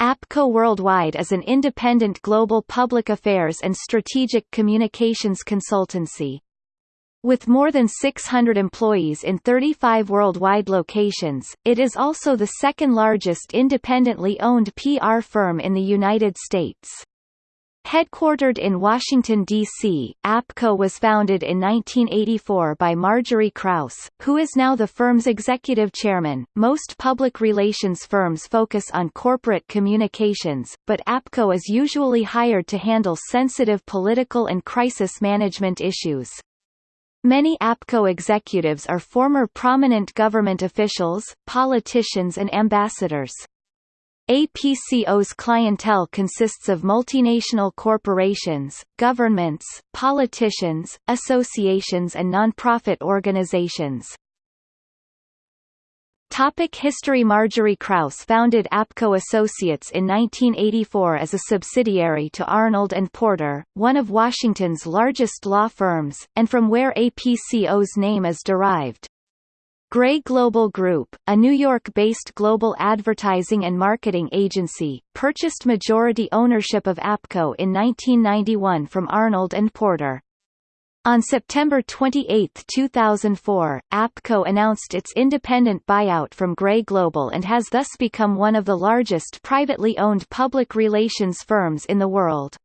APCO Worldwide is an independent global public affairs and strategic communications consultancy. With more than 600 employees in 35 worldwide locations, it is also the second largest independently owned PR firm in the United States. Headquartered in Washington, D.C., APCO was founded in 1984 by Marjorie Krauss, who is now the firm's executive chairman. Most public relations firms focus on corporate communications, but APCO is usually hired to handle sensitive political and crisis management issues. Many APCO executives are former prominent government officials, politicians and ambassadors. APCO's clientele consists of multinational corporations, governments, politicians, associations and non-profit organizations. Topic History Marjorie Krauss founded APCO Associates in 1984 as a subsidiary to Arnold & Porter, one of Washington's largest law firms, and from where APCO's name is derived. Grey Global Group, a New York-based global advertising and marketing agency, purchased majority ownership of APCO in 1991 from Arnold & Porter. On September 28, 2004, APCO announced its independent buyout from Gray Global and has thus become one of the largest privately owned public relations firms in the world.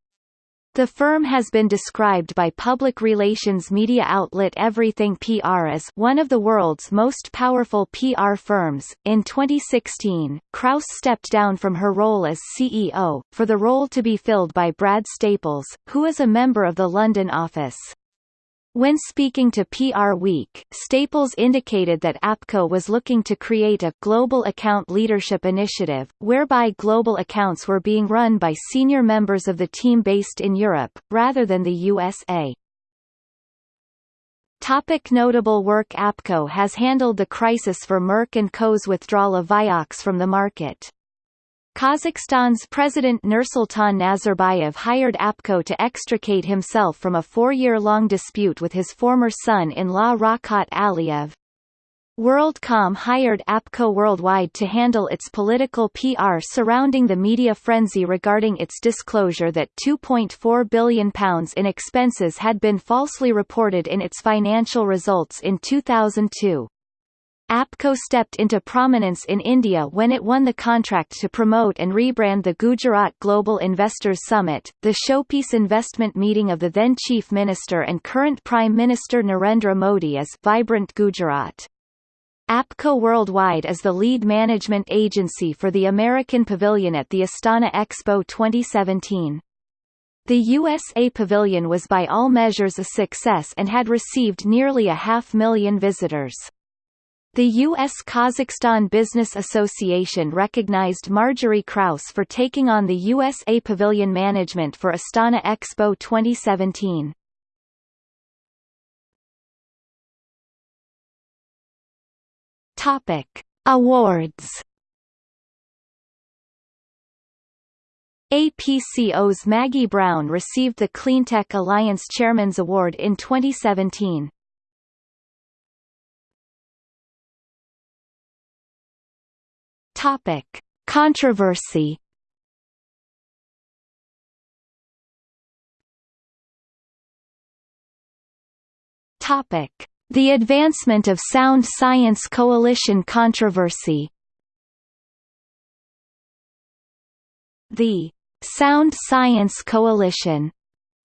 The firm has been described by public relations media outlet Everything PR as one of the world's most powerful PR firms. In 2016, Krauss stepped down from her role as CEO, for the role to be filled by Brad Staples, who is a member of the London office. When speaking to PR Week, Staples indicated that APCO was looking to create a global account leadership initiative, whereby global accounts were being run by senior members of the team based in Europe, rather than the USA. Topic notable work APCO has handled the crisis for Merck & Co.'s withdrawal of Vioxx from the market. Kazakhstan's President Nursultan Nazarbayev hired APCO to extricate himself from a four-year-long dispute with his former son-in-law Rakhat Aliyev. WorldCom hired APCO Worldwide to handle its political PR surrounding the media frenzy regarding its disclosure that £2.4 billion in expenses had been falsely reported in its financial results in 2002. APCO stepped into prominence in India when it won the contract to promote and rebrand the Gujarat Global Investors Summit, the showpiece investment meeting of the then Chief Minister and current Prime Minister Narendra Modi as Vibrant Gujarat. APCO Worldwide is the lead management agency for the American Pavilion at the Astana Expo 2017. The USA Pavilion was by all measures a success and had received nearly a half million visitors. The U.S.-Kazakhstan Business Association recognized Marjorie Krauss for taking on the USA Pavilion management for Astana Expo 2017. Topic: Awards. APCO's Maggie Brown received the Cleantech Alliance Chairman's Award in 2017. Topic: Controversy. Topic: The advancement of Sound Science Coalition controversy. The Sound Science Coalition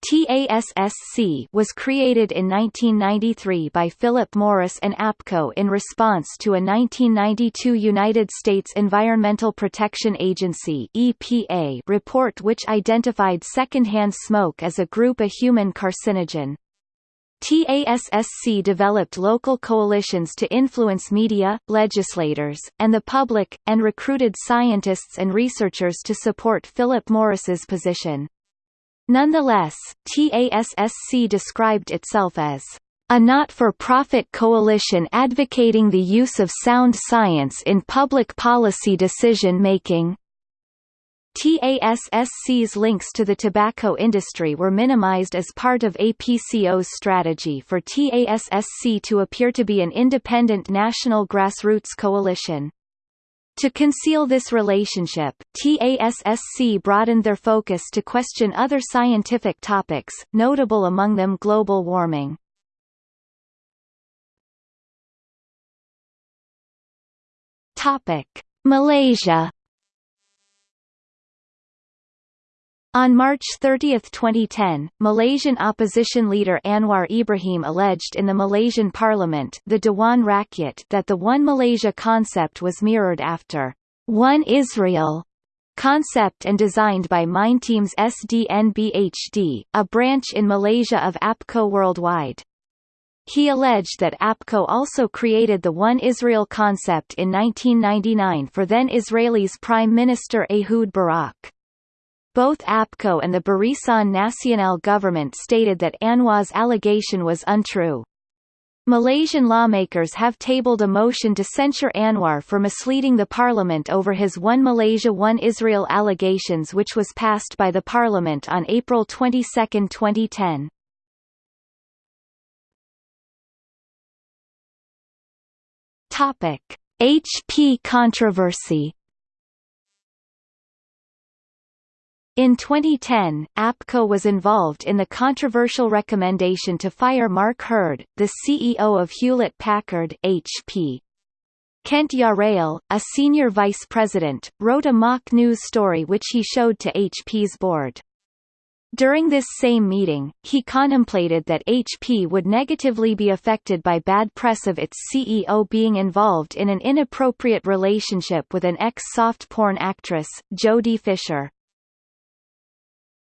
TASSC was created in 1993 by Philip Morris and APCO in response to a 1992 United States Environmental Protection Agency EPA report which identified secondhand smoke as a group a human carcinogen. TASSC developed local coalitions to influence media, legislators, and the public, and recruited scientists and researchers to support Philip Morris's position. Nonetheless, TASSC described itself as a not-for-profit coalition advocating the use of sound science in public policy decision-making. TASSC's links to the tobacco industry were minimized as part of APCO's strategy for TASSC to appear to be an independent national grassroots coalition. To conceal this relationship, TASSC broadened their focus to question other scientific topics, notable among them global warming. Topic: Malaysia On March 30, 2010, Malaysian opposition leader Anwar Ibrahim alleged in the Malaysian parliament the Dewan Rakyat that the One Malaysia concept was mirrored after One Israel concept and designed by Mindteams SDNBHD, a branch in Malaysia of APCO worldwide. He alleged that APCO also created the One Israel concept in 1999 for then Israelis Prime Minister Ehud Barak. Both APCO and the Barisan Nasional government stated that Anwar's allegation was untrue. Malaysian lawmakers have tabled a motion to censure Anwar for misleading the parliament over his One Malaysia One Israel allegations which was passed by the parliament on April 22, 2010. Topic: HP controversy In 2010, APCO was involved in the controversial recommendation to fire Mark Hurd, the CEO of Hewlett-Packard HP. Kent Jarrell, a senior vice president, wrote a mock news story which he showed to HP's board. During this same meeting, he contemplated that HP would negatively be affected by bad press of its CEO being involved in an inappropriate relationship with an ex-soft porn actress, Jodie Fisher.